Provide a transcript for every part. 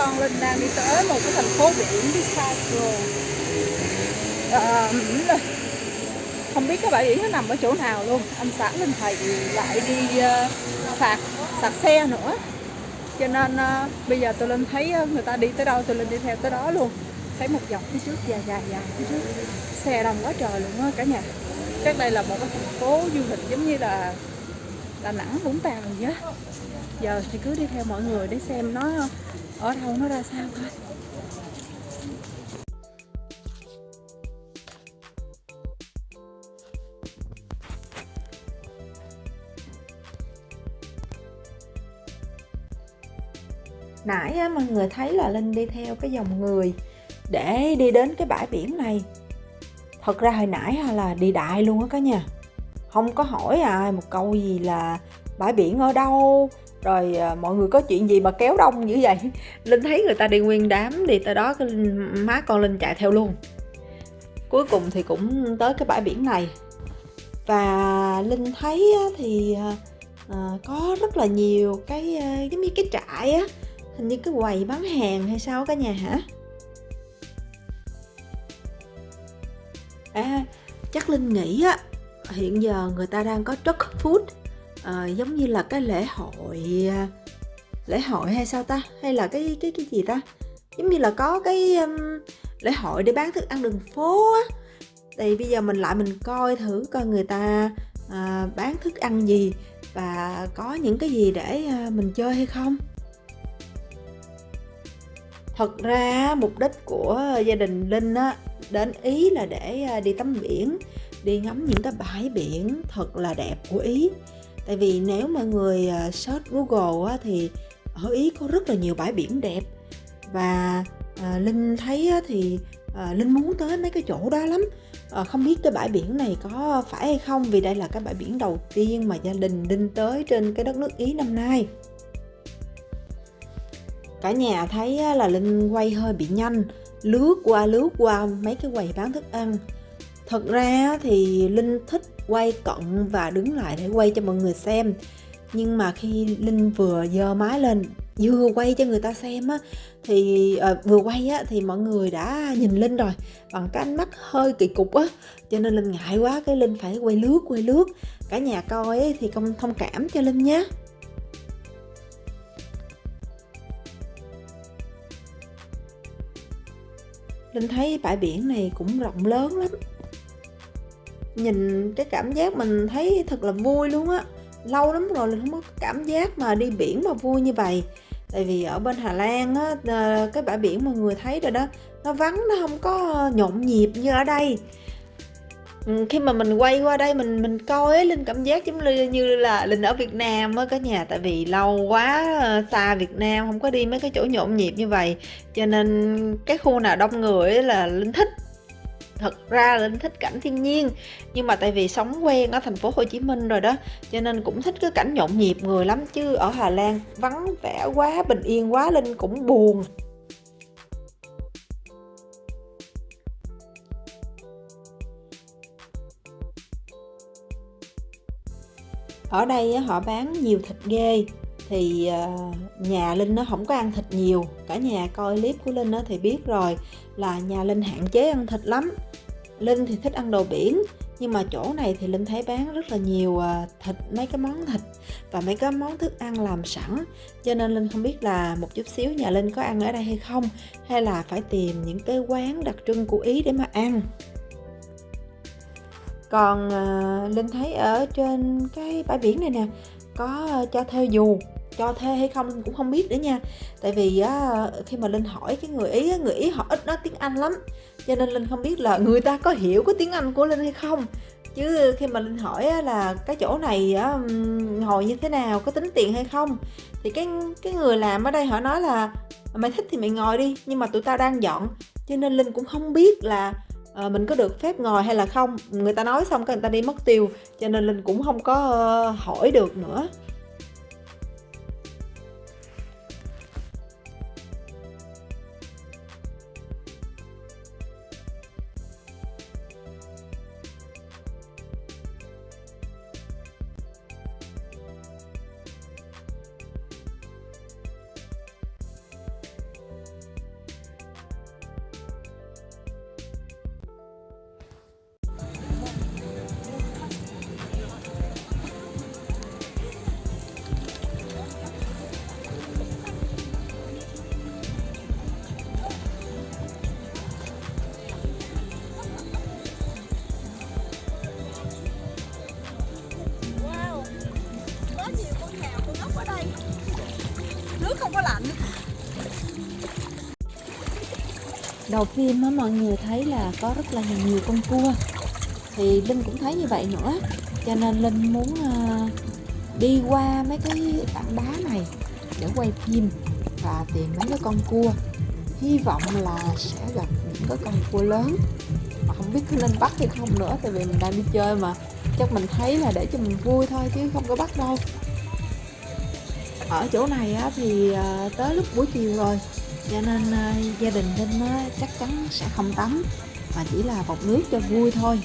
con Linh đang đi tới một cái thành phố biển Bistro à, ờ, không biết cái bãi biển nó nằm ở chỗ nào luôn. Anh xã Linh thầy lại đi uh, phạt sạc xe nữa. Cho nên uh, bây giờ tôi Linh thấy uh, người ta đi tới đâu tôi Linh đi theo tới đó luôn. Thấy một dọc phía trước dài dài dài phía trước. Xe đông quá trời luôn á cả nhà. Chắc đây là một cái thành phố du lịch giống như là Đà Nẵng Vũng Tàu gì á. Giờ thì cứ đi theo mọi người để xem nó ở đâu nó ra sao? Thôi nãy á, mọi người thấy là linh đi theo cái dòng người để đi đến cái bãi biển này. Thật ra hồi nãy là đi đại luôn á cả nhà. Không có hỏi ai một câu gì là bãi biển ở đâu? Rồi à, mọi người có chuyện gì mà kéo đông như vậy? Linh thấy người ta đi nguyên đám đi tới đó cái má con linh chạy theo luôn. Cuối cùng thì cũng tới cái bãi biển này. Và linh thấy thì à, à, có rất là nhiều cái à, giống như cái trại á. Hình như cái quầy bán hàng hay sao cả nhà hả? À chắc linh nghĩ á hiện giờ người ta đang có truck food à, giống như là cái lễ hội à, lễ hội hay sao ta? Hay là cái cái cái gì ta? Giống như là có cái um, lễ hội để bán thức ăn đường phố á. Thì bây giờ mình lại mình coi thử coi người ta à, bán thức ăn gì và có những cái gì để à, mình chơi hay không. Thật ra mục đích của gia đình linh á đến ý là để à, đi tắm biển đi ngắm những cái bãi biển thật là đẹp của ý tại vì nếu mọi người à, search google á, thì ở ý có rất là nhiều bãi biển đẹp. Và à, linh thấy á, thì à, linh muốn tới mấy cái chỗ đó lắm. À, không biết cái bãi biển này có phải hay không vì đây là cái bãi biển đầu tiên mà gia đình linh tới trên cái đất nước ý năm nay. Cả nhà thấy là linh quay hơi bị nhanh lướt qua lướt qua mấy cái quầy bán thức ăn. Thật ra thì linh thích quay cận và đứng lại để quay cho mọi người xem. Nhưng mà khi linh vừa giơ máy lên vừa quay cho người ta xem á thì à, vừa quay á thì mọi người đã nhìn linh rồi bằng cái ánh mắt hơi kỳ cục á. Cho nên linh ngại quá cái linh phải quay lướt quay lướt. Cả nhà coi ấy, thì không thông cảm cho linh nhé. Linh thấy bãi biển này cũng rộng lớn lắm nhìn cái cảm giác mình thấy thật là vui luôn á. Lâu lắm rồi mình không có cảm giác mà đi biển mà vui như vậy. Tại vì ở bên Hà Lan á ờ, cái bãi biển mọi người thấy rồi đó nó vắng nó không có nhộn nhịp như ở đây. Ừ, khi mà mình quay qua đây mình mình coi ấy, linh cảm giác giống như là linh ở Việt Nam á cả nhà. Tại vì lâu quá ờ, xa Việt Nam không có đi mấy cái chỗ nhộn nhịp như vậy. Cho nên cái khu nào đông người ấy là linh thích thật ra linh thích cảnh thiên nhiên. Nhưng mà tại vì sống quen ở thành phố Hồ Chí Minh rồi đó, cho nên cũng thích cái cảnh nhộn nhịp người lắm, chứ ở Hà Lan vắng vẻ quá, bình yên quá linh cũng buồn. Ở đây họ bán nhiều thịt ghê, thì ờ, nhà linh nó không có ăn thịt nhiều. Cả nhà coi clip của linh thì biết rồi là nhà linh hạn chế ăn thịt lắm. Linh thì thích ăn đồ biển, nhưng mà chỗ này thì linh thấy bán rất là nhiều à, thịt, mấy cái món thịt và mấy cái món thức ăn làm sẵn. Cho nên linh không biết là một chút xíu nhà linh có ăn ở đây hay không, hay là phải tìm những cái quán đặc trưng của ý để mà ăn. Còn à, linh thấy ở trên cái bãi biển này nè, có à, cho thuê dù cho thuê hay không linh cũng không biết nữa nha. Tại vì á, khi mà linh hỏi cái người ý người ý họ ít nói tiếng anh lắm. Cho nên linh không biết là người ta có hiểu cái tiếng anh của linh hay không. Chứ khi mà linh hỏi là cái chỗ này á, ngồi như thế nào có tính tiền hay không? Thì cái cái người làm ở đây họ nói là mày thích thì mày ngồi đi nhưng mà tụi tao đang dọn cho nên linh cũng không biết là à, mình có được phép ngồi hay là không. Người ta nói xong cái người ta đi mất tiêu cho nên linh cũng không có uh, hỏi được nữa. Đầu phim á mọi người thấy là có rất là nhiều con cua. Thì linh cũng thấy như vậy nữa. Cho nên linh muốn uh, đi qua mấy cái tảng đá này để quay phim và tìm mấy cái con cua. Hy vọng là sẽ gặp những cái con cua lớn. Mà không biết có nên bắt hay không nữa tại vì mình đang đi chơi mà. Chắc mình thấy là để cho mình vui thôi chứ không có bắt đâu. Ở chỗ này á, thì ờ, tới lúc buổi chiều rồi cho nên uh, gia đình linh á, chắc chắn sẽ không tắm mà chỉ là bọc nước cho vui thôi.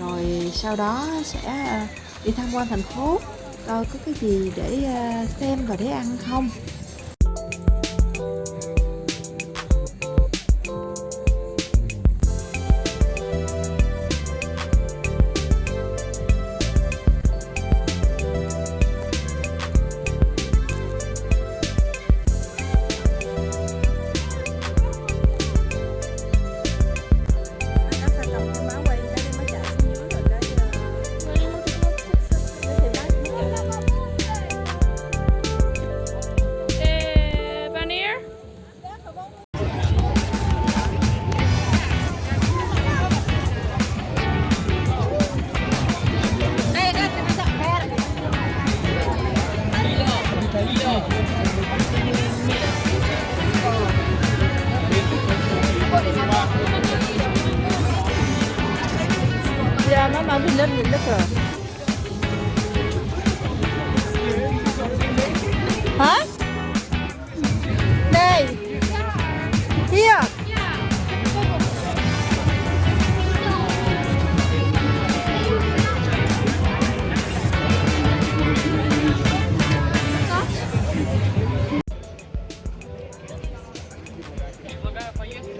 Rồi sau đó sẽ uh, đi tham quan thành phố coi có cái gì để ờ, xem và để ăn không.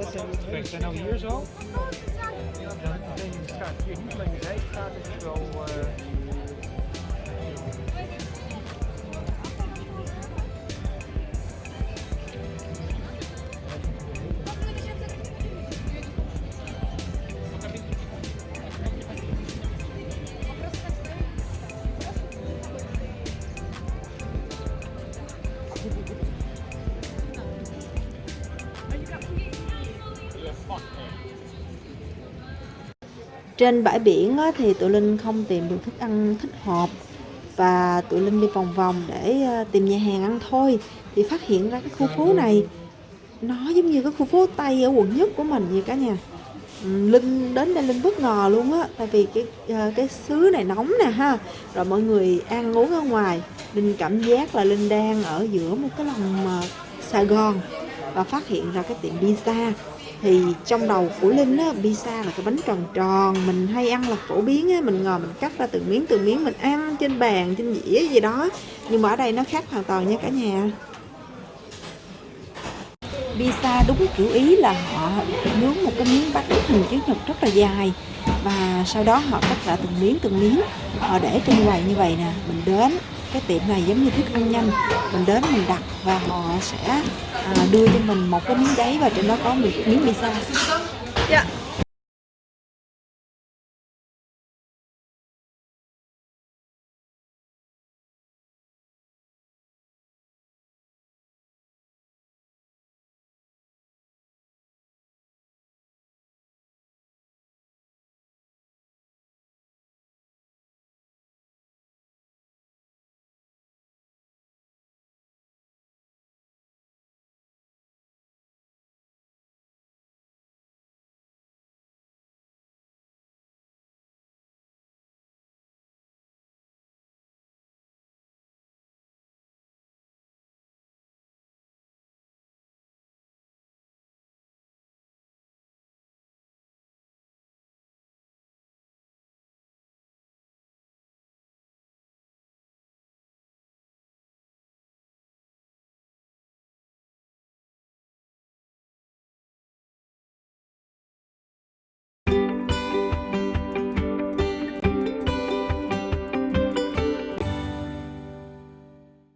We zijn nou hier zo? Ja. Hier niet alleen de zijstraat, is wel. Eh, trên bãi biển thì tụi linh không tìm được thức ăn thích hợp và tụi linh đi vòng vòng để ờ, tìm nhà hàng ăn thôi. Thì phát hiện ra cái khu phố này, nó giống như cái khu phố tây ở quận nhất của mình vậy cả nhà. Linh đến đây linh bất ngờ luôn á, tại vì cái ờ, cái xứ này nóng nè ha, rồi mọi người ăn uống ở ngoài. Linh cảm giác là linh đang ở giữa một cái lòng ờ, sài gòn và phát hiện ra cái tiệm pizza. Thì trong đầu của linh á, pizza là cái bánh tròn tròn, mình hay ăn là phổ biến á, mình ngồi mình cắt ra từng miếng từng miếng mình ăn trên bàn, trên dĩa gì đó. Nhưng mà ở đây nó khác hoàn toàn nha cả nhà. Pizza đúng kiểu ý là họ nướng một cái miếng bánh hình chữ nhật rất là dài. Và sau đó họ cắt ra từng miếng từng miếng, họ để trên quầy như vậy nè, mình đến cái tiệm này giống như thức ăn nhanh. Mình đến mình đặt và họ sẽ à, đưa cho mình một cái miếng giấy và trên đó có một miếng pizza dạ.